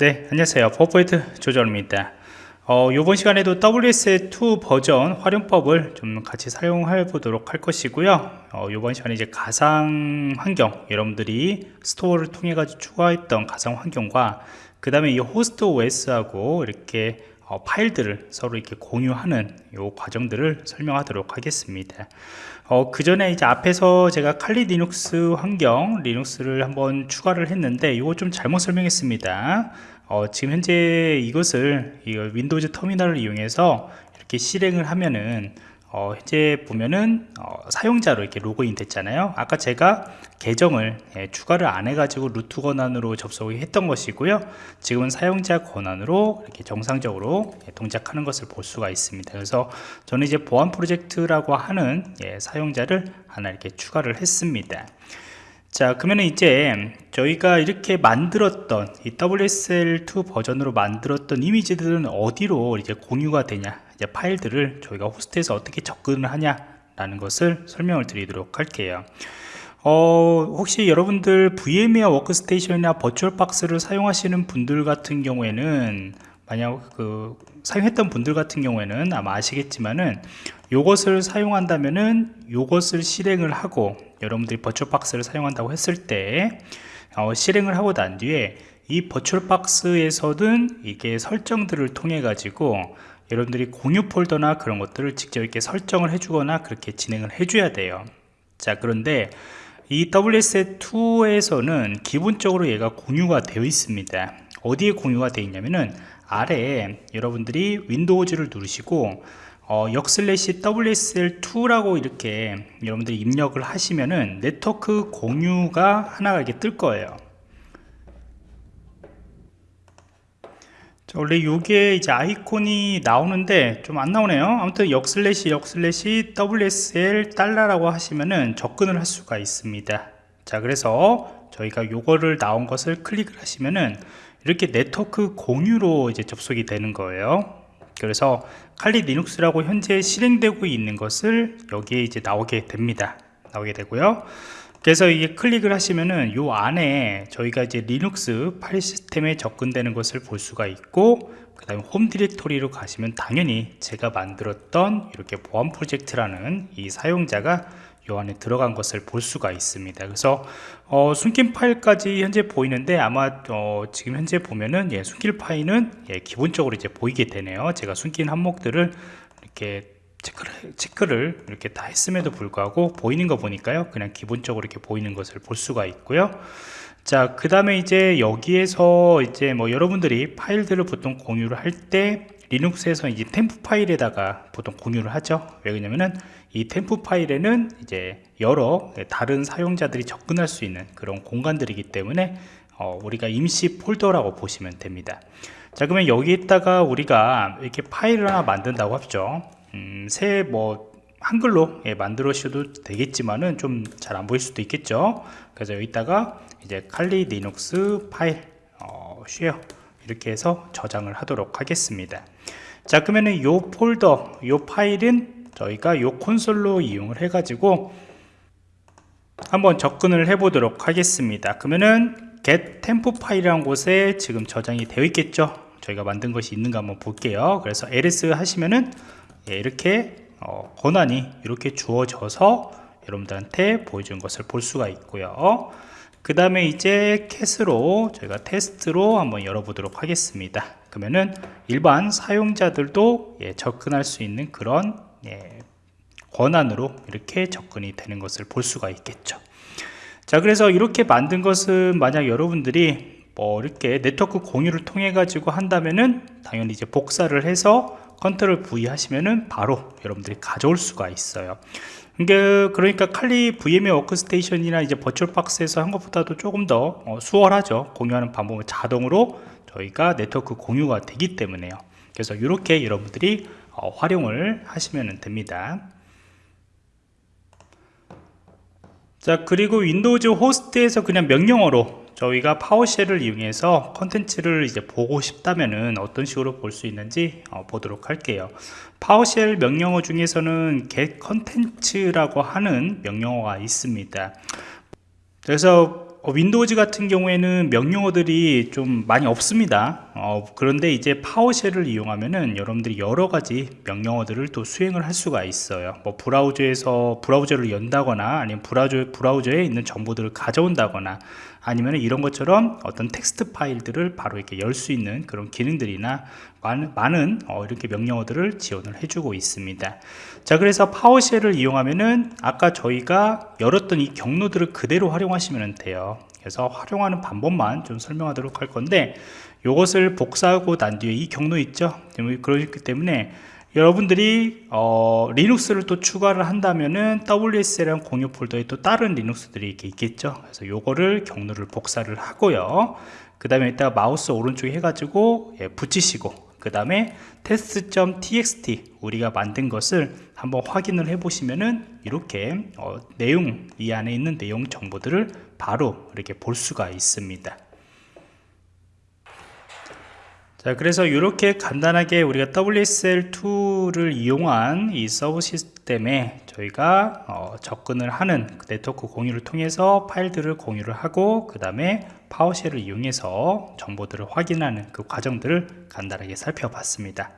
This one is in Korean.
네 안녕하세요. 퍼포인트 조정원입니다. 어, 이번 시간에도 WSL2 버전 활용법을 좀 같이 사용해 보도록 할 것이고요. 어, 이번 시간에 이제 가상 환경 여러분들이 store를 통해 가지고 추가했던 가상 환경과 그 다음에 이 host OS하고 이렇게 어, 파일들을 서로 이렇게 공유하는 이 과정들을 설명하도록 하겠습니다. 어, 그 전에 이제 앞에서 제가 칼리 리눅스 환경 리눅스를 한번 추가를 했는데 이거 좀 잘못 설명했습니다. 어, 지금 현재 이것을 이 Windows Terminal을 이용해서 이렇게 실행을 하면은 어, 현재 보면은 어, 사용자로 이렇게 로그인 됐잖아요. 아까 제가 계정을 예, 추가를 안 해가지고 root 권한으로 접속을 했던 것이고요. 지금은 사용자 권한으로 이렇게 정상적으로 예, 동작하는 것을 볼 수가 있습니다. 그래서 저는 이제 보안 프로젝트라고 하는 예, 사용자를 하나 이렇게 추가를 했습니다. 자 그러면 이제 저희가 이렇게 만들었던 이 WSL2 버전으로 만들었던 이미지들은 어디로 이제 공유가 되냐 이제 파일들을 저희가 호스트에서 어떻게 접근을 하냐 라는 것을 설명을 드리도록 할게요. 어, 혹시 여러분들 VMware 워크스테이션이나 버추얼박스를 사용하시는 분들 같은 경우에는 만약 그 사용했던 분들 같은 경우에는 아마 아시겠지만은 요것을 사용한다면은 요것을 실행을 하고 여러분들이 버추얼박스를 사용한다고 했을 때 어, 실행을 하고 난 뒤에 이 버추얼박스에서는 이게 설정들을 통해 가지고 여러분들이 공유 폴더나 그런 것들을 직접 이렇게 설정을 해주거나 그렇게 진행을 해줘야 돼요. 자 그런데 이 WS2에서는 기본적으로 얘가 공유가 되어 있습니다. 어디에 공유가 되어 있냐면은 아래에 여러분들이 윈도우즈를 누르시고 어, 역슬래시 WSL2라고 이렇게 여러분들이 입력을 하시면은 네트워크 공유가 하나가 이렇게 뜰 거예요 자, 원래 요게 이제 아이콘이 나오는데 좀 안 나오네요. 아무튼 역슬래시 역슬래시 WSL 달러라고 하시면은 접근을 할 수가 있습니다. 자 그래서 저희가 요거를 나온 것을 클릭을 하시면은 이렇게 네트워크 공유로 이제 접속이 되는 거예요. 그래서 칼리 리눅스라고 현재 실행되고 있는 것을 여기에 이제 나오게 됩니다. 나오게 되고요 그래서 이게 클릭을 하시면은 요 안에 저희가 이제 리눅스 파일 시스템에 접근되는 것을 볼 수가 있고 그 다음에 홈 디렉토리로 가시면 당연히 제가 만들었던 이렇게 보안 프로젝트라는 이 사용자가 요 안에 들어간 것을 볼 수가 있습니다. 그래서 어, 숨긴 파일까지 현재 보이는데 아마 어, 지금 현재 보면은 예, 숨길 파일은 예, 기본적으로 이제 보이게 되네요. 제가 숨긴 항목들을 이렇게 체크를, 체크를 이렇게 다 했음에도 불구하고 보이는 거 보니까요. 그냥 기본적으로 이렇게 보이는 것을 볼 수가 있고요. 자 그 다음에 이제 여기에서 이제 뭐 여러분들이 파일들을 보통 공유를 할때 리눅스에서 이제 템프 파일에다가 보통 공유를 하죠. 왜 그러냐면은 이 temp 파일에는 이제 여러 다른 사용자들이 접근할 수 있는 그런 공간들이기 때문에 어, 우리가 임시 폴더라고 보시면 됩니다. 자 그러면 여기에다가 우리가 이렇게 파일을 하나 만든다고 합죠 음, 새뭐 한글로 예, 만드셔도 되겠지만은 좀 잘 안 보일 수도 있겠죠? 그래서 여기다가 이제 Kali Linux 파일 어, share 이렇게 해서 저장을 하도록 하겠습니다. 자 그러면은 요 폴더 요 파일은 저희가 요 콘솔로 이용을 해 가지고 한번 접근을 해 보도록 하겠습니다. 그러면은 get temp 파일이라는 곳에 지금 저장이 되어 있겠죠? 저희가 만든 것이 있는가 한번 볼게요. 그래서 ls 하시면은 예, 이렇게 어, 권한이 이렇게 주어져서 여러분들한테 보여준 것을 볼 수가 있고요. 그 다음에 이제 캣으로 저희가 테스트로 한번 열어보도록 하겠습니다. 그러면은 일반 사용자들도 예, 접근할 수 있는 그런 예, 권한으로 이렇게 접근이 되는 것을 볼 수가 있겠죠. 자 그래서 이렇게 만든 것은 만약 여러분들이 뭐 이렇게 네트워크 공유를 통해 가지고 한다면은 당연히 이제 복사를 해서 컨트롤 V 하시면은 바로 여러분들이 가져올 수가 있어요. 그러니까 칼리 VMware 워크스테이션이나 이제 버추얼박스에서 한 것보다도 조금 더 어, 수월하죠. 공유하는 방법은 자동으로 저희가 네트워크 공유가 되기 때문에요. 그래서 이렇게 여러분들이 어, 활용을 하시면 됩니다. 자 그리고 Windows 호스트에서 그냥 명령어로 저희가 PowerShell을 이용해서 컨텐츠를 이제 보고 싶다면은 어떤 식으로 볼 수 있는지 어, 보도록 할게요. PowerShell 명령어 중에서는 get 컨텐츠라고 하는 명령어가 있습니다. 그래서 어, Windows 같은 경우에는 명령어들이 좀 많이 없습니다 어, 그런데 이제 PowerShell을 이용하면은 여러분들이 여러 가지 명령어들을 또 수행을 할 수가 있어요. 뭐 브라우저에서 브라우저를 연다거나 아니면 브라우저, 브라우저에 있는 정보들을 가져온다거나 아니면 이런 것처럼 어떤 텍스트 파일들을 바로 이렇게 열 수 있는 그런 기능들이나 많은, 많은 어, 이렇게 명령어들을 지원을 해주고 있습니다. 자 그래서 PowerShell을 이용하면은 아까 저희가 열었던 이 경로들을 그대로 활용하시면 돼요. 그래서 활용하는 방법만 좀 설명하도록 할 건데 이것을 복사하고 난 뒤에 이 경로 있죠? 그렇기 때문에 여러분들이 어, 리눅스를 또 추가를 한다면은 WSL이랑 공유 폴더에 또 다른 리눅스들이 이렇게 있겠죠? 그래서 요거를 경로를 복사를 하고요. 그 다음에 이따 마우스 오른쪽에 해가지고 예, 붙이시고 그 다음에 test.txt 우리가 만든 것을 한번 확인을 해 보시면은 이렇게 어, 내용 이 안에 있는 내용 정보들을 바로 이렇게 볼 수가 있습니다 자 그래서 이렇게 간단하게 우리가 WSL2를 이용한 이 서브 시스템에 저희가 어, 접근을 하는 그 네트워크 공유를 통해서 파일들을 공유를 하고 그 다음에 PowerShell을 이용해서 정보들을 확인하는 그 과정들을 간단하게 살펴봤습니다